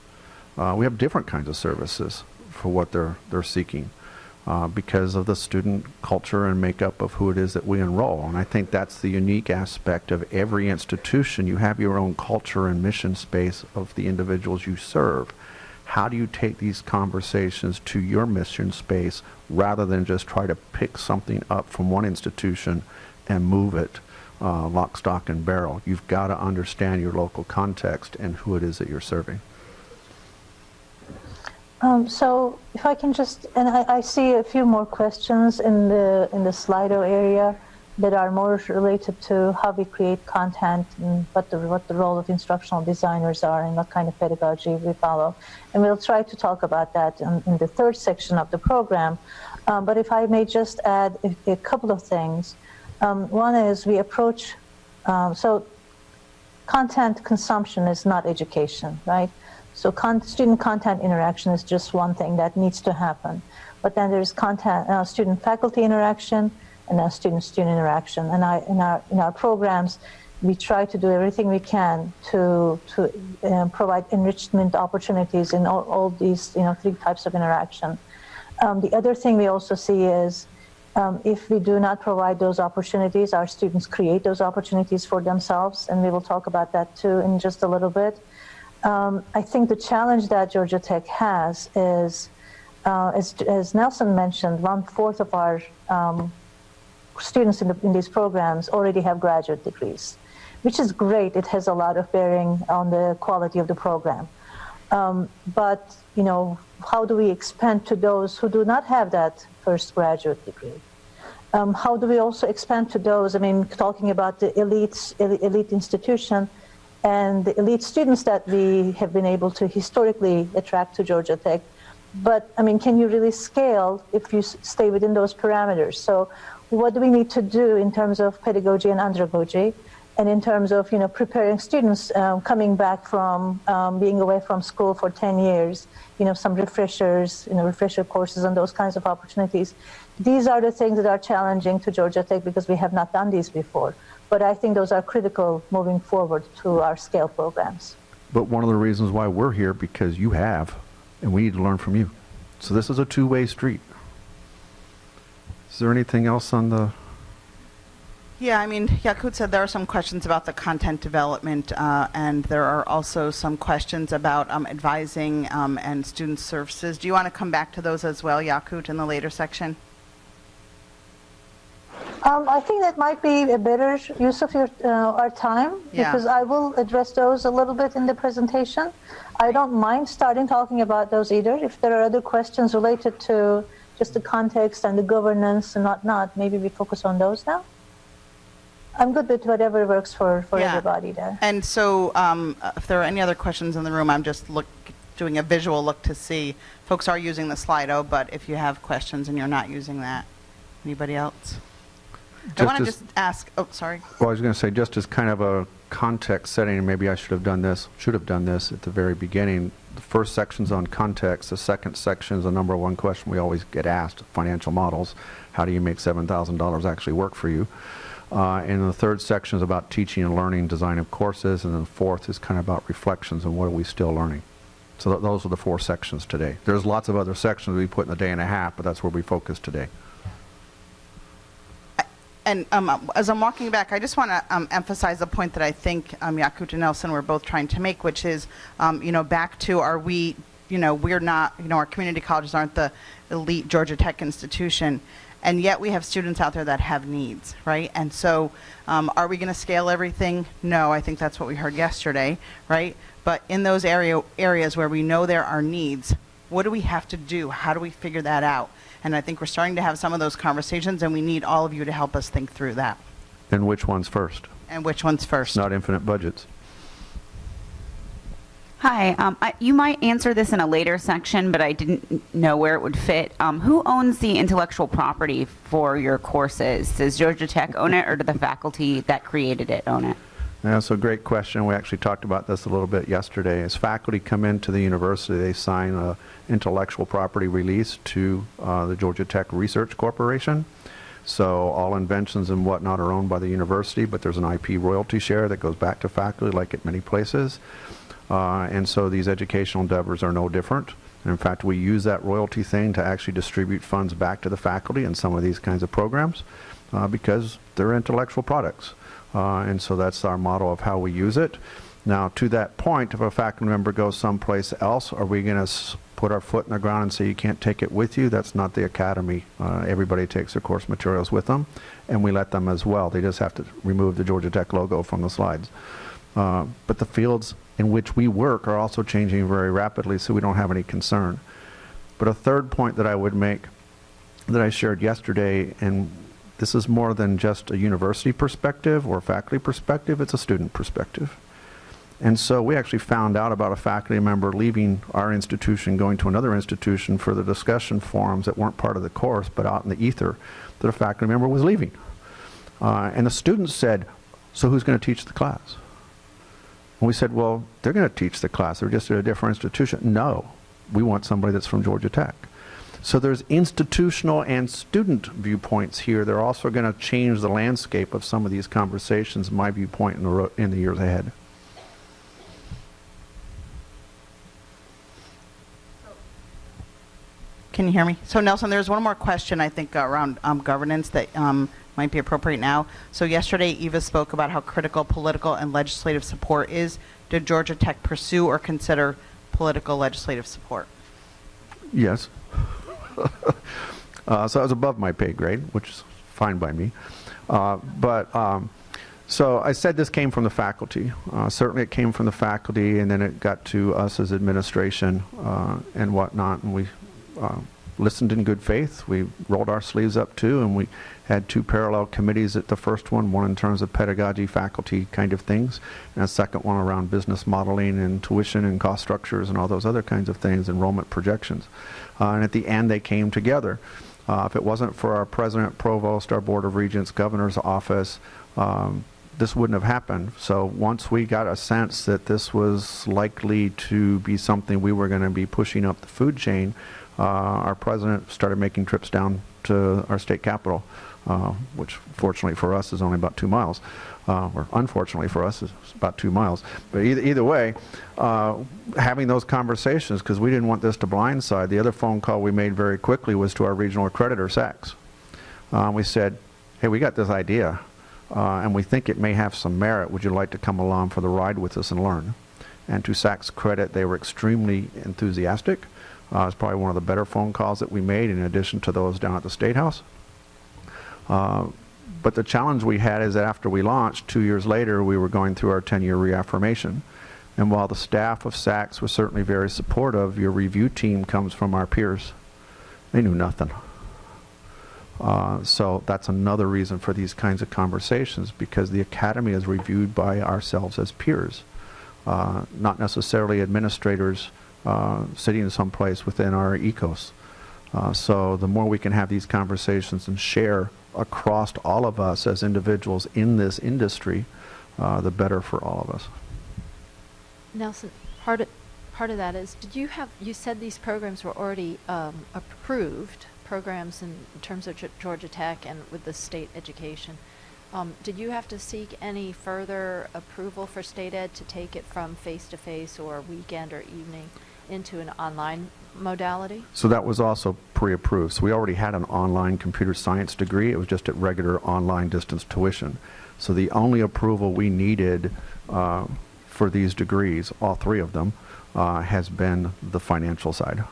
Uh, we have different kinds of services for what they're they're seeking uh, because of the student culture and makeup of who it is that we enroll. And I think that's the unique aspect of every institution. You have your own culture and mission space of the individuals you serve. How do you take these conversations to your mission space rather than just try to pick something up from one institution and move it uh, lock, stock, and barrel. You've got to understand your local context and who it is that you're serving. Um, so if I can just, and I, I see a few more questions in the in the Slido area that are more related to how we create content and what the what the role of instructional designers are and what kind of pedagogy we follow, and we'll try to talk about that in, in the third section of the program. Um, but if I may just add a, a couple of things, um, one is we approach um, so content consumption is not education, right? So con- student content interaction is just one thing that needs to happen. But then there's content, uh, student faculty interaction and then student student interaction. And I, in, our, in our programs, we try to do everything we can to, to uh, provide enrichment opportunities in all, all these you know, three types of interaction. Um, the other thing we also see is um, if we do not provide those opportunities, our students create those opportunities for themselves, and we will talk about that too in just a little bit. Um, I think the challenge that Georgia Tech has is, uh, as, as, Nelson mentioned, one fourth of our um, students in, the, in, these programs already have graduate degrees, which is great. It has a lot of bearing on the quality of the program. Um, but, you know, how do we expand to those who do not have that first graduate degree? Um, how do we also expand to those, I mean, talking about the elite, elite institution, and the elite students that we have been able to historically attract to Georgia Tech. But I mean, can you really scale if you stay within those parameters? So, what do we need to do in terms of pedagogy and andragogy, and in terms of you know preparing students um, coming back from um, being away from school for 10 years? You know, some refreshers, you know, refresher courses and those kinds of opportunities. These are the things that are challenging to Georgia Tech because we have not done these before but I think those are critical moving forward to our scale programs. But one of the reasons why we're here because you have, and we need to learn from you. So this is a two-way street. Is there anything else on the? Yeah, I mean, Yakut said there are some questions about the content development, uh, and there are also some questions about um, advising um, and student services. Do you want to come back to those as well, Yakut, in the later section? Um, I think that might be a better use of your uh, our time Yeah. because I will address those a little bit in the presentation. I don't mind starting talking about those either. If there are other questions related to just the context and the governance and whatnot, maybe we focus on those now. I'm good with whatever works for, for Yeah. everybody there. And so, um, if there are any other questions in the room, I'm just look, doing a visual look to see. Folks are using the Slido, but if you have questions and you're not using that, anybody else? I want to just ask, oh, sorry. Well, I was going to say, just as kind of a context setting, and maybe I should have done this, should have done this at the very beginning. The first section's on context. The second section is the number one question we always get asked: financial models. How do you make seven thousand dollars actually work for you? Uh, and the third section is about teaching and learning, design of courses, and then the fourth is kind of about reflections and what are we still learning. So th- those are the four sections today. There's lots of other sections we put in a day and a half, but that's where we focus today. And um, as I'm walking back, I just want to um, emphasize a point that I think um, Yakut and Nelson were both trying to make, which is, um, you know, back to are we, you know, we're not, you know, our community colleges aren't the elite Georgia Tech institution, and yet we have students out there that have needs, right? And so, um, are we going to scale everything? No, I think that's what we heard yesterday, right? But in those area areas where we know there are needs, what do we have to do? How do we figure that out? And I think we're starting to have some of those conversations, and we need all of you to help us think through that. And which one's first? And which one's first? Not infinite budgets. Hi, um, I, you might answer this in a later section, but I didn't know where it would fit. Um, who owns the intellectual property for your courses? Does Georgia Tech own it, or do the faculty that created it own it? That's a great question. We actually talked about this a little bit yesterday. As faculty come into the university, they sign an intellectual property release to uh, the Georgia Tech Research Corporation. So all inventions and whatnot are owned by the university, but there's an IP royalty share that goes back to faculty, like at many places. Uh, and so these educational endeavors are no different. And in fact, we use that royalty thing to actually distribute funds back to the faculty in some of these kinds of programs uh, because they're intellectual products. Uh, and so that's our model of how we use it. Now, to that point, if a faculty member goes someplace else, are we going to put our foot in the ground and say you can't take it with you. That's not the academy. Uh, everybody takes their course materials with them, and we let them as well. They just have to remove the Georgia Tech logo from the slides. Uh, but the fields in which we work are also changing very rapidly, so we don't have any concern. But a third point that I would make that I shared yesterday, and this is more than just a university perspective or faculty perspective, it's a student perspective. And so we actually found out about a faculty member leaving our institution, going to another institution for the discussion forums that weren't part of the course, but out in the ether, that a faculty member was leaving. Uh, and the students said, so who's going to teach the class? And we said, well, they're going to teach the class. They're just at a different institution. No, we want somebody that's from Georgia Tech. So there's institutional and student viewpoints here. They're also going to change the landscape of some of these conversations, my viewpoint in the, in the years ahead. Can you hear me? So Nelson, there's one more question I think around um, governance that um, might be appropriate now. So yesterday, Eva spoke about how critical political and legislative support is. Did Georgia Tech pursue or consider political legislative support? Yes. uh, so I was above my pay grade, which is fine by me. Uh, but um, so I said this came from the faculty. Uh, certainly, it came from the faculty, and then it got to us as administration uh, and whatnot, and we uh, listened in good faith. We rolled our sleeves up too, and we had two parallel committees at the first one, one in terms of pedagogy, faculty kind of things, and a second one around business modeling and tuition and cost structures and all those other kinds of things, enrollment projections. Uh, and at the end, they came together. Uh, if it wasn't for our president, provost, our board of regents, governor's office, um, this wouldn't have happened. So once we got a sense that this was likely to be something we were going to be pushing up the food chain, uh, our president started making trips down to our state capital, uh, which fortunately for us is only about two miles, uh, or unfortunately for us is about two miles. But either, either way, uh, having those conversations, because we didn't want this to blindside, the other phone call we made very quickly was to our regional accreditor, SACS. Uh, we said, hey, we got this idea, uh, and we think it may have some merit. Would you like to come along for the ride with us and learn? And to SACS's credit, they were extremely enthusiastic. It's probably one of the better phone calls that we made in addition to those down at the State House. Uh, but the challenge we had is that after we launched, two years later, we were going through our 10-year reaffirmation. And while the staff of SACS was certainly very supportive, your review team comes from our peers. They knew nothing. Uh, so that's another reason for these kinds of conversations because the academy is reviewed by ourselves as peers, uh, not necessarily administrators uh, sitting someplace within our ecos. Uh, so the more we can have these conversations and share across all of us as individuals in this industry, uh, the better for all of us. Nelson, part of, part of that is, did you have, you said these programs were already um, approved, programs in terms of Ge- Georgia Tech and with the state education. Um, Did you have to seek any further approval for state ed to take it from face-to-face or weekend or evening into an online modality? So that was also pre-approved. So we already had an online computer science degree. It was just at regular online distance tuition. So the only approval we needed uh, for these degrees, all three of them, uh, has been the financial side.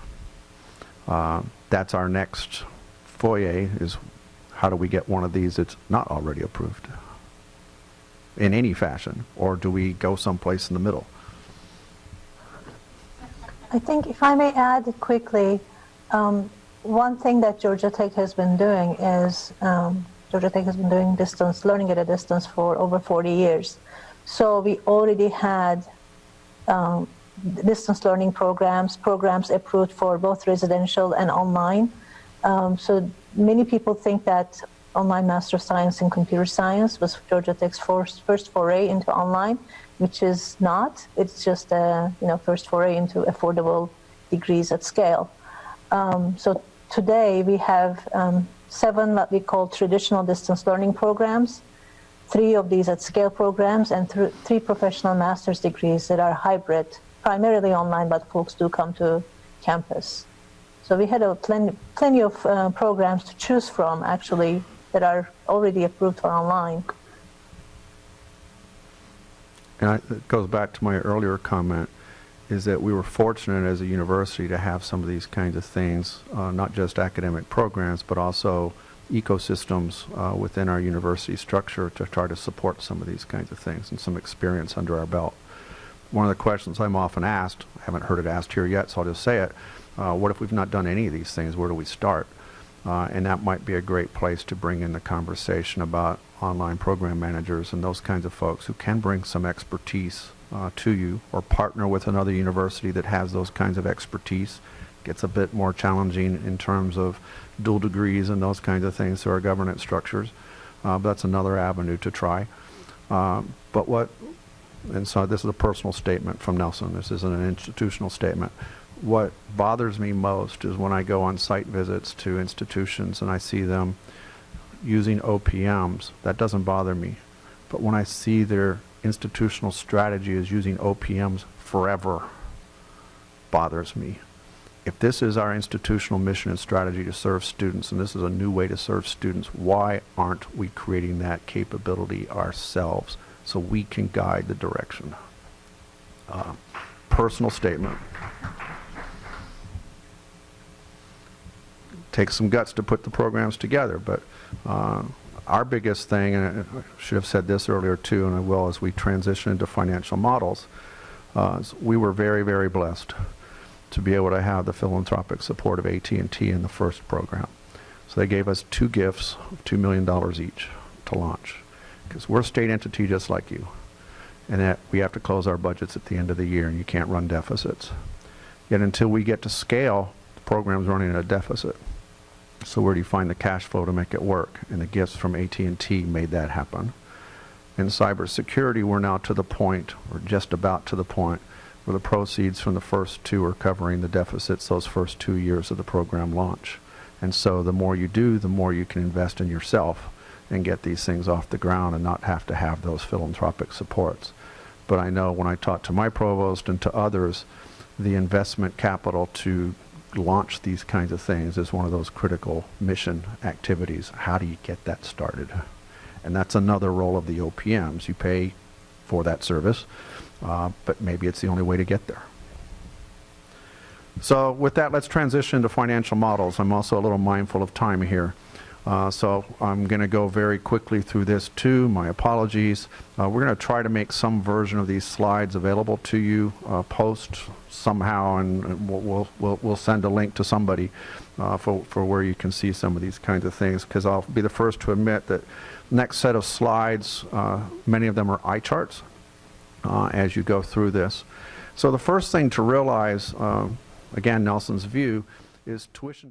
Uh, That's our next foyer is how do we get one of these that's not already approved in any fashion? Or do we go someplace in the middle? I think if I may add quickly, um, one thing that Georgia Tech has been doing is um, Georgia Tech has been doing distance learning at a distance for over 40 years. So we already had um, distance learning programs, programs approved for both residential and online. Um, so many people think that online Master of Science in Computer Science was Georgia Tech's first, first foray into online, which is not. It's just a you know first foray into affordable degrees at scale. Um, so today we have um, seven what we call traditional distance learning programs, three of these at scale programs, and th- three professional master's degrees that are hybrid, primarily online, but folks do come to campus. So we had a plenty, plenty of uh, programs to choose from, actually, that are already approved for online. And I, it goes back to my earlier comment, is that we were fortunate as a university to have some of these kinds of things, uh, not just academic programs, but also ecosystems uh, within our university structure to try to support some of these kinds of things and some experience under our belt. One of the questions I'm often asked, I haven't heard it asked here yet, so I'll just say it, uh, what if we've not done any of these things? Where do we start? Uh, and that might be a great place to bring in the conversation about online program managers and those kinds of folks who can bring some expertise uh, to you or partner with another university that has those kinds of expertise. Gets a bit more challenging in terms of dual degrees and those kinds of things through our governance structures. Uh, that's another avenue to try. Um, but what, and so this is a personal statement from Nelson, this isn't an institutional statement. What bothers me most is when I go on site visits to institutions and I see them using OPMs, that doesn't bother me. But when I see their institutional strategy is using OPMs forever, bothers me. If this is our institutional mission and strategy to serve students, and this is a new way to serve students, why aren't we creating that capability ourselves so we can guide the direction? Uh, personal statement. Takes some guts to put the programs together, but uh, our biggest thing, and I should have said this earlier too, and I will as we transition into financial models, uh, we were very, very blessed to be able to have the philanthropic support of AT&T in the first program. So they gave us two gifts of $2 million each to launch. Because we're a state entity just like you. And that we have to close our budgets at the end of the year and you can't run deficits. Yet until we get to scale, the program's running at a deficit. So where do you find the cash flow to make it work? And the gifts from AT&T made that happen. In cybersecurity, we're now to the point, or just about to the point, where the proceeds from the first two are covering the deficits those first two years of the program launch. And so the more you do, the more you can invest in yourself and get these things off the ground and not have to have those philanthropic supports. But I know when I talk to my provost and to others, the investment capital to launch these kinds of things is one of those critical mission activities. How do you get that started? And that's another role of the OPMs. You pay for that service, uh, but maybe it's the only way to get there. So with that, let's transition to financial models. I'm also a little mindful of time here. Uh, so I'm going to go very quickly through this too. My apologies. Uh, we're going to try to make some version of these slides available to you uh, post somehow, and we'll, we'll, we'll, send a link to somebody uh, for, for where you can see some of these kinds of things. Because I'll be the first to admit that next set of slides, uh, many of them are eye charts uh, as you go through this. So the first thing to realize, again, Nelson's view, is tuition.